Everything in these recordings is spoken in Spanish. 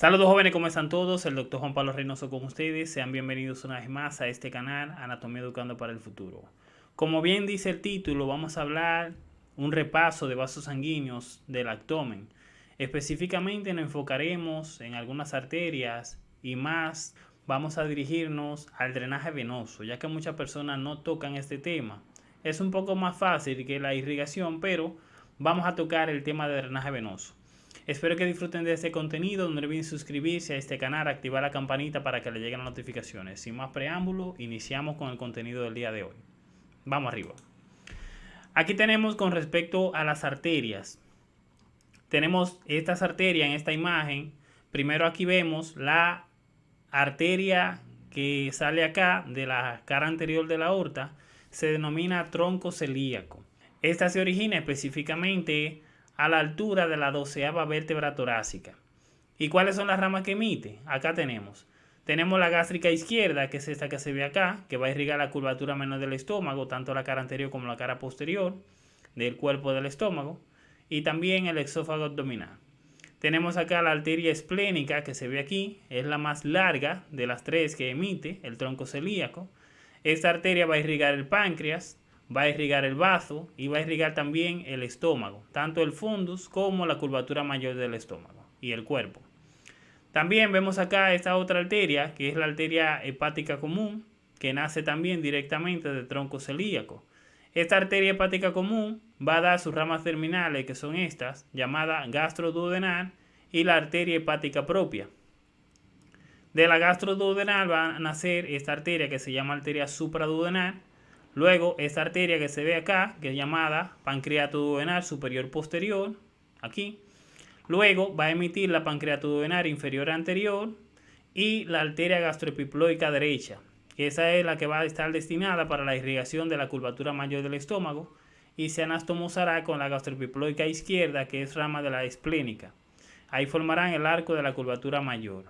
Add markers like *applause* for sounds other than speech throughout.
Saludos jóvenes, ¿cómo están todos? El doctor Juan Pablo Reynoso con ustedes. Sean bienvenidos una vez más a este canal Anatomía Educando para el Futuro. Como bien dice el título, vamos a hablar un repaso de vasos sanguíneos del abdomen. Específicamente nos enfocaremos en algunas arterias y más vamos a dirigirnos al drenaje venoso, ya que muchas personas no tocan este tema. Es un poco más fácil que la irrigación, pero vamos a tocar el tema de drenaje venoso. Espero que disfruten de este contenido, no olviden suscribirse a este canal, activar la campanita para que le lleguen las notificaciones. Sin más preámbulo, iniciamos con el contenido del día de hoy. Vamos arriba. Aquí tenemos con respecto a las arterias. Tenemos estas arterias en esta imagen. Primero aquí vemos la arteria que sale acá de la cara anterior de la aorta. Se denomina tronco celíaco. Esta se origina específicamente a la altura de la doceava vértebra torácica. ¿Y cuáles son las ramas que emite? Acá tenemos. Tenemos la gástrica izquierda, que es esta que se ve acá, que va a irrigar la curvatura menor del estómago, tanto la cara anterior como la cara posterior del cuerpo del estómago, y también el exófago abdominal. Tenemos acá la arteria esplénica, que se ve aquí, es la más larga de las tres que emite el tronco celíaco. Esta arteria va a irrigar el páncreas, va a irrigar el vaso y va a irrigar también el estómago, tanto el fundus como la curvatura mayor del estómago y el cuerpo. También vemos acá esta otra arteria, que es la arteria hepática común, que nace también directamente del tronco celíaco. Esta arteria hepática común va a dar sus ramas terminales, que son estas, llamada gastroduodenal y la arteria hepática propia. De la gastroduodenal va a nacer esta arteria que se llama arteria supraduodenal, Luego, esta arteria que se ve acá, que es llamada pancreatoduodenal superior posterior, aquí. Luego va a emitir la pancreatoduodenal inferior anterior y la arteria gastroepiploica derecha. Esa es la que va a estar destinada para la irrigación de la curvatura mayor del estómago y se anastomosará con la gastroepiploica izquierda, que es rama de la esplénica. Ahí formarán el arco de la curvatura mayor.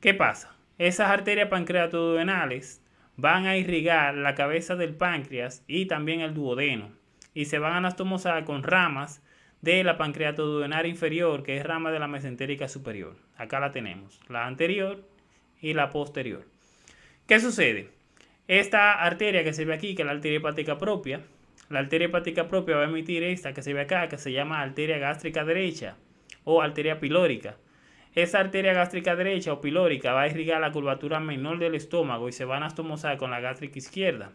¿Qué pasa? Esas arterias pancreatoduodenales van a irrigar la cabeza del páncreas y también el duodeno y se van a anastomosar con ramas de la pancreatoduodenal inferior, que es rama de la mesentérica superior. Acá la tenemos, la anterior y la posterior. ¿Qué sucede? Esta arteria que se ve aquí, que es la arteria hepática propia, la arteria hepática propia va a emitir esta que se ve acá, que se llama arteria gástrica derecha o arteria pilórica. Esa arteria gástrica derecha o pilórica va a irrigar la curvatura menor del estómago y se va a anastomosar con la gástrica izquierda.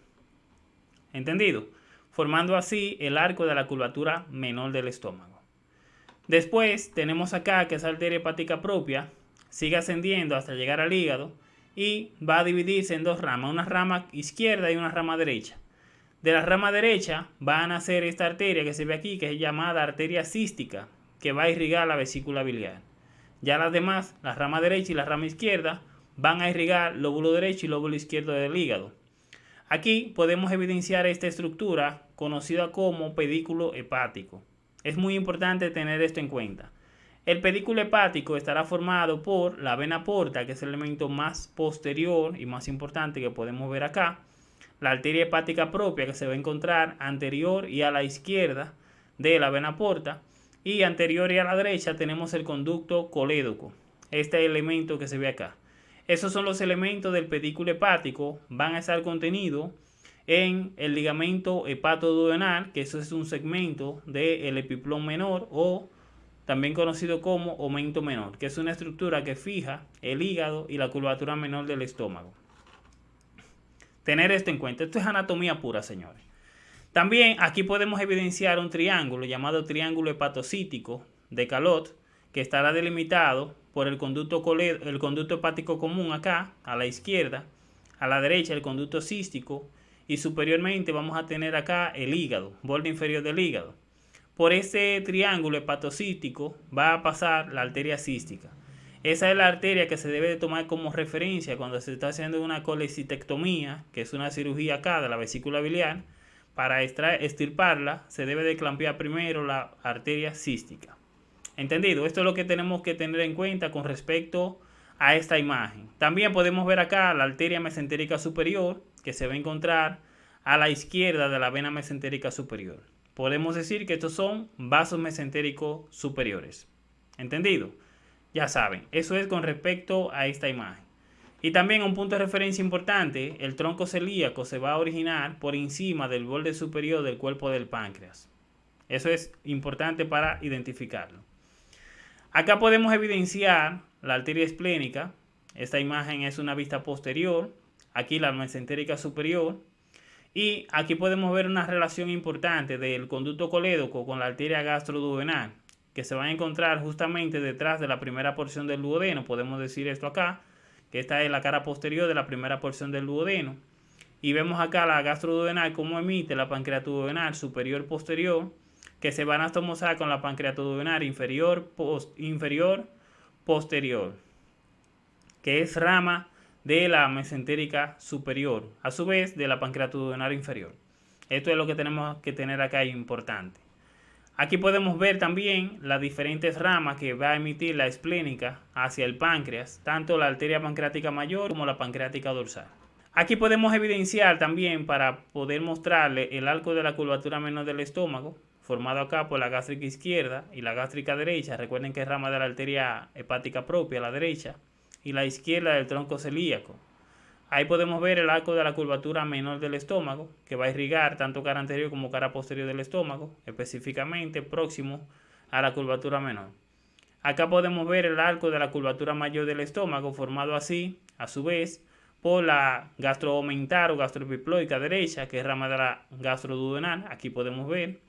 ¿Entendido? Formando así el arco de la curvatura menor del estómago. Después tenemos acá que esa arteria hepática propia sigue ascendiendo hasta llegar al hígado y va a dividirse en dos ramas, una rama izquierda y una rama derecha. De la rama derecha va a nacer esta arteria que se ve aquí, que es llamada arteria cística, que va a irrigar la vesícula biliar. Ya las demás, la rama derecha y la rama izquierda, van a irrigar lóbulo derecho y lóbulo izquierdo del hígado. Aquí podemos evidenciar esta estructura conocida como pedículo hepático. Es muy importante tener esto en cuenta. El pedículo hepático estará formado por la vena porta, que es el elemento más posterior y más importante que podemos ver acá, la arteria hepática propia que se va a encontrar anterior y a la izquierda de la vena porta, y anterior y a la derecha tenemos el conducto colédoco, este elemento que se ve acá. Esos son los elementos del pedículo hepático, van a estar contenidos en el ligamento hepatoduodenal, que eso es un segmento del epiplón menor o también conocido como aumento menor, que es una estructura que fija el hígado y la curvatura menor del estómago. Tener esto en cuenta, esto es anatomía pura, señores. También aquí podemos evidenciar un triángulo llamado triángulo hepatocítico de Calot, que estará delimitado por el conducto, el conducto hepático común acá, a la izquierda, a la derecha el conducto cístico y superiormente vamos a tener acá el hígado, borde inferior del hígado. Por este triángulo hepatocítico va a pasar la arteria cística. Esa es la arteria que se debe de tomar como referencia cuando se está haciendo una colecistectomía, que es una cirugía acá de la vesícula biliar, para extirparla se debe de clampear primero la arteria cística. ¿Entendido? Esto es lo que tenemos que tener en cuenta con respecto a esta imagen. También podemos ver acá la arteria mesentérica superior que se va a encontrar a la izquierda de la vena mesentérica superior. Podemos decir que estos son vasos mesentéricos superiores. ¿Entendido? Ya saben, eso es con respecto a esta imagen. Y también un punto de referencia importante, el tronco celíaco se va a originar por encima del borde superior del cuerpo del páncreas. Eso es importante para identificarlo. Acá podemos evidenciar la arteria esplénica. Esta imagen es una vista posterior. Aquí la mesentérica superior. Y aquí podemos ver una relación importante del conducto colédoco con la arteria gastroduodenal, que se va a encontrar justamente detrás de la primera porción del duodeno. Podemos decir esto acá, esta es la cara posterior de la primera porción del duodeno. Y vemos acá la gastroduodenal como emite la pancreatoduodenal superior posterior que se van a estomosar con la pancreatoduodenal inferior, inferior posterior, que es rama de la mesentérica superior, a su vez de la pancreatoduodenal inferior. Esto es lo que tenemos que tener acá importante. Aquí podemos ver también las diferentes ramas que va a emitir la esplénica hacia el páncreas, tanto la arteria pancreática mayor como la pancreática dorsal. Aquí podemos evidenciar también para poder mostrarle el arco de la curvatura menor del estómago, formado acá por la gástrica izquierda y la gástrica derecha. Recuerden que es rama de la arteria hepática propia, la derecha, y la izquierda del tronco celíaco. Ahí podemos ver el arco de la curvatura menor del estómago, que va a irrigar tanto cara anterior como cara posterior del estómago, específicamente próximo a la curvatura menor. Acá podemos ver el arco de la curvatura mayor del estómago, formado así, a su vez, por la gastroomentar o gastroepiploica derecha, que es rama de la gastroduodenal. Aquí podemos ver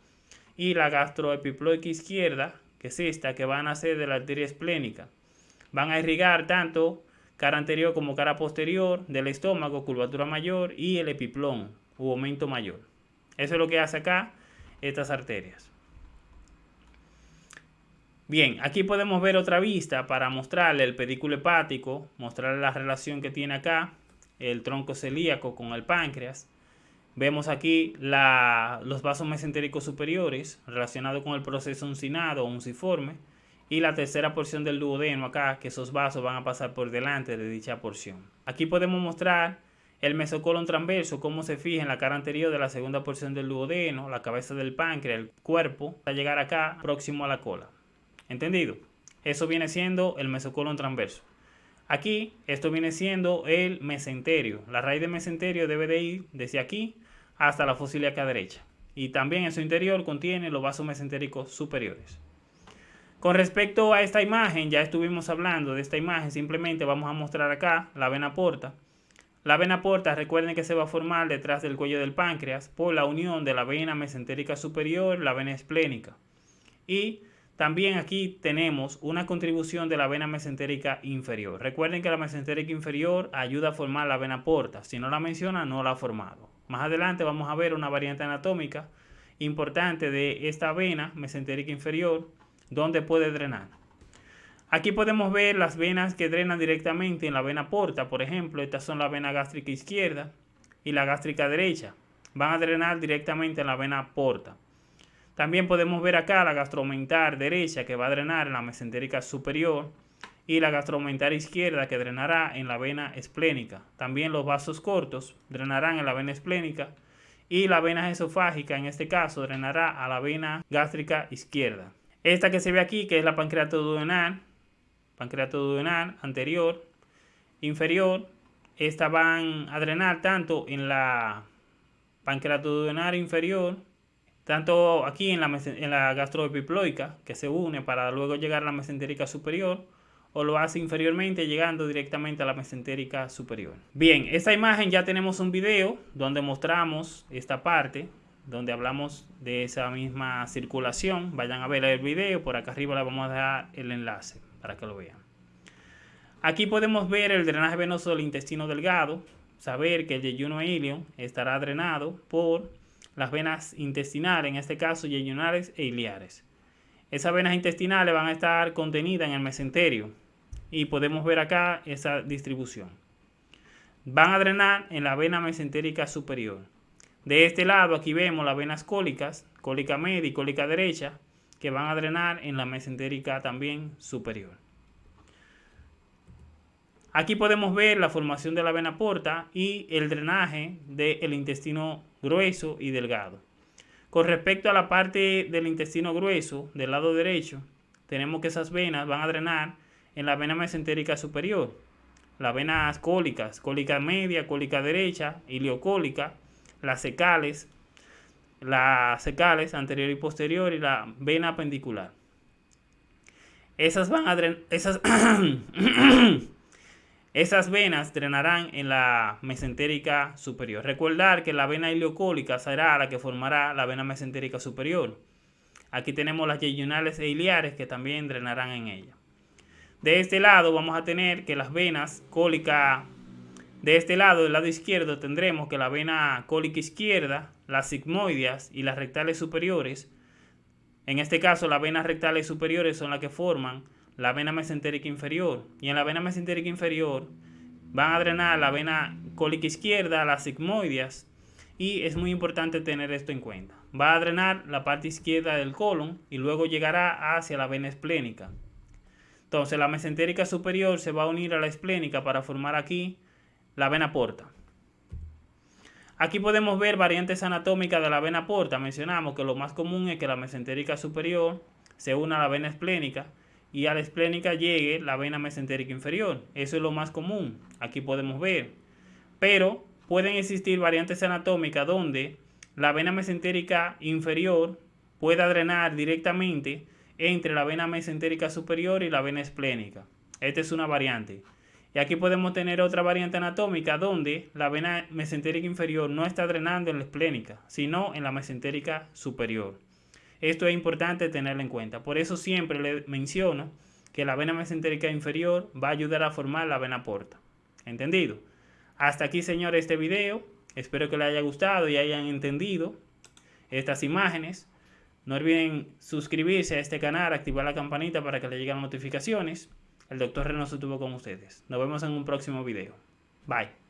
y la gastroepiploica izquierda, que es esta, que van a ser de la arteria esplénica. Van a irrigar tanto cara anterior como cara posterior del estómago, curvatura mayor y el epiplón u aumento mayor. Eso es lo que hace acá estas arterias. Bien, aquí podemos ver otra vista para mostrarle el pedículo hepático, mostrarle la relación que tiene acá el tronco celíaco con el páncreas. Vemos aquí los vasos mesentéricos superiores relacionados con el proceso uncinado o unciforme y la tercera porción del duodeno acá, que esos vasos van a pasar por delante de dicha porción. Aquí podemos mostrar el mesocolon transverso, cómo se fija en la cara anterior de la segunda porción del duodeno, la cabeza del páncreas, el cuerpo, hasta llegar acá próximo a la cola. ¿Entendido? Eso viene siendo el mesocolon transverso. Aquí, esto viene siendo el mesenterio. La raíz del mesenterio debe de ir desde aquí hasta la fósil acá derecha. Y también en su interior contiene los vasos mesentéricos superiores. Con respecto a esta imagen, ya estuvimos hablando de esta imagen, simplemente vamos a mostrar acá la vena porta. La vena porta, recuerden que se va a formar detrás del cuello del páncreas por la unión de la vena mesentérica superior, la vena esplénica. Y también aquí tenemos una contribución de la vena mesentérica inferior. Recuerden que la mesentérica inferior ayuda a formar la vena porta. Si no la menciona, no la ha formado. Más adelante vamos a ver una variante anatómica importante de esta vena mesentérica inferior, donde puede drenar. Aquí podemos ver las venas que drenan directamente en la vena porta. Por ejemplo, estas son la vena gástrica izquierda y la gástrica derecha. Van a drenar directamente en la vena porta. También podemos ver acá la gastromentar derecha que va a drenar en la mesentérica superior y la gastromentar izquierda que drenará en la vena esplénica. También los vasos cortos drenarán en la vena esplénica y la vena esofágica en este caso drenará a la vena gástrica izquierda. Esta que se ve aquí que es la pancreatoduodenal, pancreatoduodenal anterior, inferior, esta van a drenar tanto en la pancreatoduodenal inferior tanto aquí en la, en la gastroepiploica, que se une para luego llegar a la mesentérica superior, o lo hace inferiormente llegando directamente a la mesentérica superior. Bien, esta imagen ya tenemos un video donde mostramos esta parte, donde hablamos de esa misma circulación. Vayan a ver el video, por acá arriba le vamos a dejar el enlace para que lo vean. Aquí podemos ver el drenaje venoso del intestino delgado, saber que el yeyuno ilio estará drenado por las venas intestinales, en este caso yeyunales e iliares. Esas venas intestinales van a estar contenidas en el mesenterio y podemos ver acá esa distribución. Van a drenar en la vena mesentérica superior. De este lado aquí vemos las venas cólicas, cólica media y cólica derecha, que van a drenar en la mesentérica también superior. Aquí podemos ver la formación de la vena porta y el drenaje del intestino grueso y delgado. Con respecto a la parte del intestino grueso, del lado derecho, tenemos que esas venas van a drenar en la vena mesentérica superior. Las venas cólicas, cólica media, cólica derecha, iliocólica, las secales, las anterior y posterior y la vena apendicular. Esas van a esas *coughs* Esas venas drenarán en la mesentérica superior. Recordar que la vena iliocólica será la que formará la vena mesentérica superior. Aquí tenemos las yeyunales e iliares que también drenarán en ella. De este lado vamos a tener que las venas cólica, de este lado, del lado izquierdo, tendremos que la vena cólica izquierda, las sigmoides y las rectales superiores, en este caso las venas rectales superiores son las que forman la vena mesentérica inferior. Y en la vena mesentérica inferior van a drenar la vena cólica izquierda, las sigmoides. Y es muy importante tener esto en cuenta. Va a drenar la parte izquierda del colon y luego llegará hacia la vena esplénica. Entonces la mesentérica superior se va a unir a la esplénica para formar aquí la vena porta. Aquí podemos ver variantes anatómicas de la vena porta. Mencionamos que lo más común es que la mesentérica superior se una a la vena esplénica y a la esplénica llegue la vena mesentérica inferior. Eso es lo más común. Aquí podemos ver. Pero pueden existir variantes anatómicas donde la vena mesentérica inferior pueda drenar directamente entre la vena mesentérica superior y la vena esplénica. Esta es una variante. Y aquí podemos tener otra variante anatómica donde la vena mesentérica inferior no está drenando en la esplénica, sino en la mesentérica superior. Esto es importante tenerlo en cuenta. Por eso siempre le menciono que la vena mesentérica inferior va a ayudar a formar la vena porta. ¿Entendido? Hasta aquí, señores, este video. Espero que les haya gustado y hayan entendido estas imágenes. No olviden suscribirse a este canal, activar la campanita para que les lleguen notificaciones. El doctor Reynoso estuvo con ustedes. Nos vemos en un próximo video. Bye.